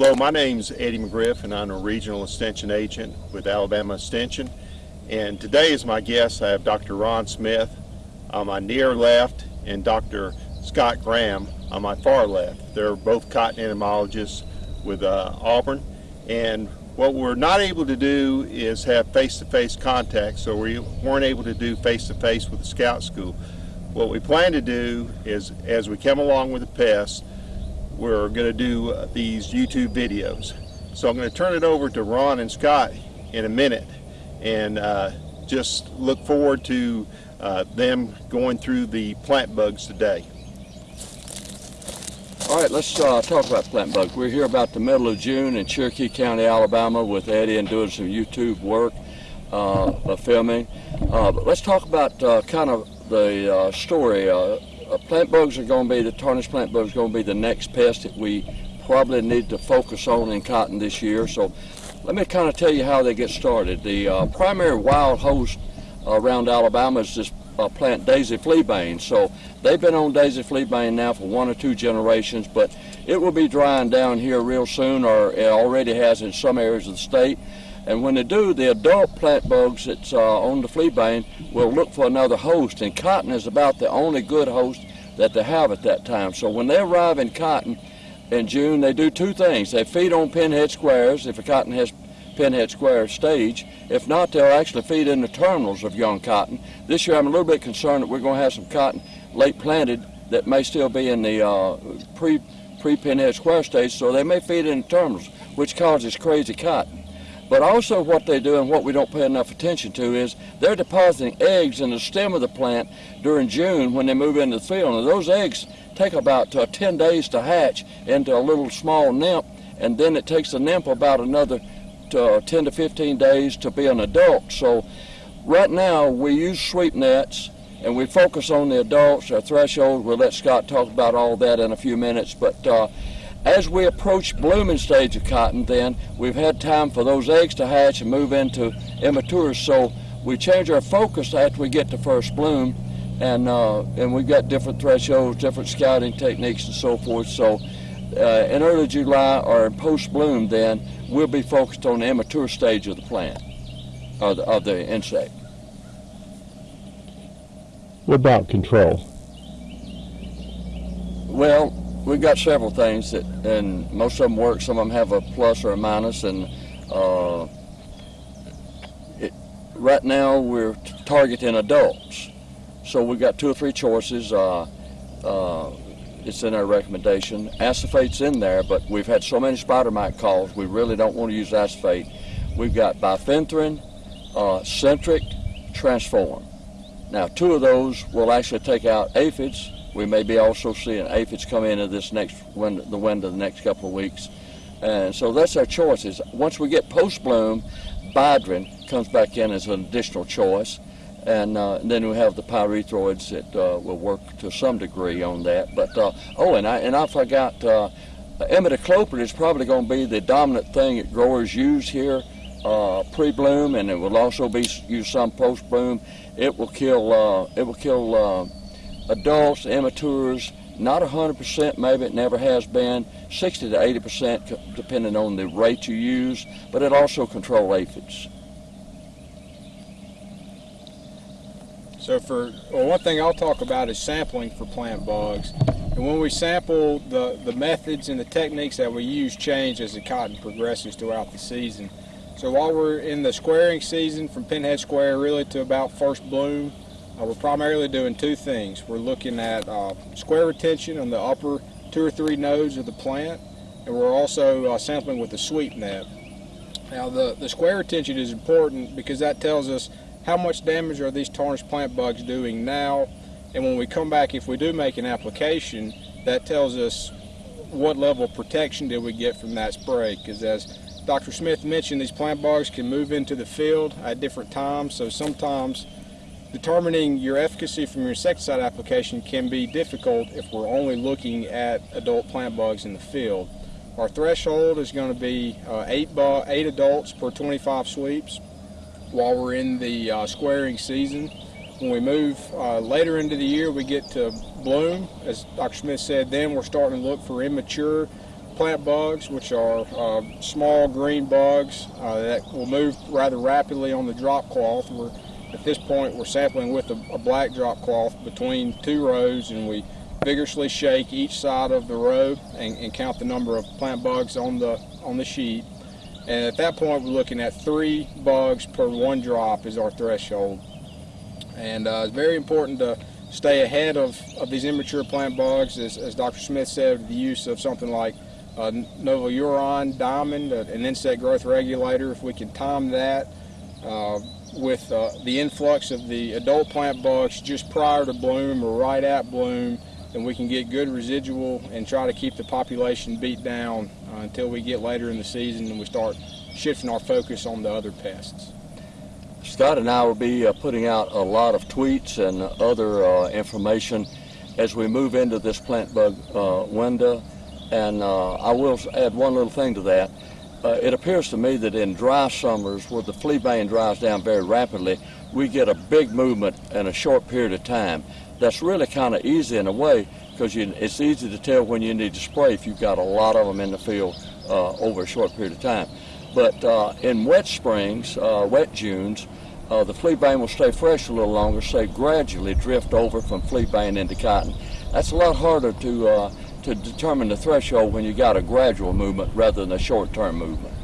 Hello, my name is Eddie McGriff and I'm a regional extension agent with Alabama Extension. And today as my guest I have Dr. Ron Smith on my near left and Dr. Scott Graham on my far left. They're both cotton entomologists with uh, Auburn. And what we're not able to do is have face-to-face -face contact, so we weren't able to do face-to-face -face with the Scout School. What we plan to do is, as we come along with the pests, we're going to do uh, these YouTube videos. So I'm going to turn it over to Ron and Scott in a minute and uh, just look forward to uh, them going through the plant bugs today. All right, let's uh, talk about plant bugs. We're here about the middle of June in Cherokee County, Alabama with Eddie and doing some YouTube work, uh, filming. Uh, but let's talk about kind of the story. Uh, plant bugs are going to be, the tarnished plant bugs are going to be the next pest that we probably need to focus on in cotton this year. So let me kind of tell you how they get started. The primary wild host around Alabama is this uh, plant daisy fleabane. So they've been on daisy fleabane now for one or two generations, but it will be drying down here real soon, or it already has in some areas of the state. And when they do, the adult plant bugs that's uh, on the flea fleabane will look for another host, and cotton is about the only good host that they have at that time. So when they arrive in cotton in June, they do two things. They feed on pinhead squares, if a cotton has pinhead square stage. If not, they'll actually feed in the terminals of young cotton. This year I'm a little bit concerned that we're going to have some cotton late planted that may still be in the uh, pre, pre-pinhead square stage, so they may feed in the terminals, which causes crazy cotton. But also what they do and what we don't pay enough attention to is they're depositing eggs in the stem of the plant during June when they move into the field. And those eggs take about uh, 10 days to hatch into a little small nymph, and then it takes the nymph about another uh, 10 to 15 days to be an adult. So right now we use sweep nets and we focus on the adults, our threshold. We'll let Scott talk about all that in a few minutes. But uh, as we approach blooming stage of cotton then, we've had time for those eggs to hatch and move into immatures. So we change our focus after we get to first bloom and uh, and we've got different thresholds, different scouting techniques and so forth. So uh, in early July or in post bloom then, we'll be focused on the immature stage of the plant, of the, of the insect. What about control? Well, we've got several things that, and most of them work. Some of them have a plus or a minus, and uh, it, right now we're targeting adults. So we've got two or three choices. Uh, uh, it's in our recommendation. Acephate's in there, but we've had so many spider mite calls, we really don't want to use acephate. We've got bifenthrin, uh, centric, transform. Now, two of those will actually take out aphids. We may be also seeing aphids come into this next window, the window the next couple of weeks. And so that's our choices. Once we get post-bloom, Bidrin comes back in as an additional choice and, uh, and then we have the pyrethroids that uh, will work to some degree on that. But uh, oh, and I and I forgot, uh, imidacloprid is probably going to be the dominant thing that growers use here uh, pre-bloom, and it will also be used some post-bloom. It will kill uh, it will kill uh, adults, immatures. Not 100%, maybe it never has been. 60 to 80% depending on the rate you use, but it also control aphids. So for well, one thing I'll talk about is sampling for plant bugs. And when we sample, the, the methods and the techniques that we use change as the cotton progresses throughout the season. So while we're in the squaring season from pinhead square really to about first bloom, uh, we're primarily doing two things. We're looking at uh, square retention on the upper two or three nodes of the plant, and we're also uh, sampling with the sweep net. Now the, the square retention is important because that tells us how much damage are these tarnished plant bugs doing now and when we come back if we do make an application that tells us what level of protection did we get from that spray because as Dr. Smith mentioned these plant bugs can move into the field at different times so sometimes determining your efficacy from your insecticide application can be difficult if we're only looking at adult plant bugs in the field. Our threshold is going to be uh, eight, eight adults per 25 sweeps while we're in the uh, squaring season. When we move uh, later into the year, we get to bloom. As Dr. Smith said, then we're starting to look for immature plant bugs, which are uh, small green bugs uh, that will move rather rapidly on the drop cloth. We're, at this point, we're sampling with a, a black drop cloth between two rows, and we vigorously shake each side of the row and, and count the number of plant bugs on the on the sheet. And at that point, we're looking at three bugs per one drop is our threshold. And uh, it's very important to stay ahead of, of these immature plant bugs, as, as Dr. Smith said, the use of something like uh, Diamond, an insect growth regulator. If we can time that uh, with uh, the influx of the adult plant bugs just prior to bloom or right at bloom, then we can get good residual and try to keep the population beat down uh, until we get later in the season and we start shifting our focus on the other pests. Scott and I will be uh, putting out a lot of tweets and other uh, information as we move into this plant bug uh, window. And uh, I will add one little thing to that. Uh, it appears to me that in dry summers, where the flea bane dries down very rapidly, we get a big movement in a short period of time. That's really kind of easy in a way because it's easy to tell when you need to spray if you've got a lot of them in the field uh, over a short period of time. But uh, in wet springs, uh, wet Junes, uh, the flea bane will stay fresh a little longer, say gradually drift over from flea bane into cotton. That's a lot harder to, uh, to determine the threshold when you got a gradual movement rather than a short-term movement.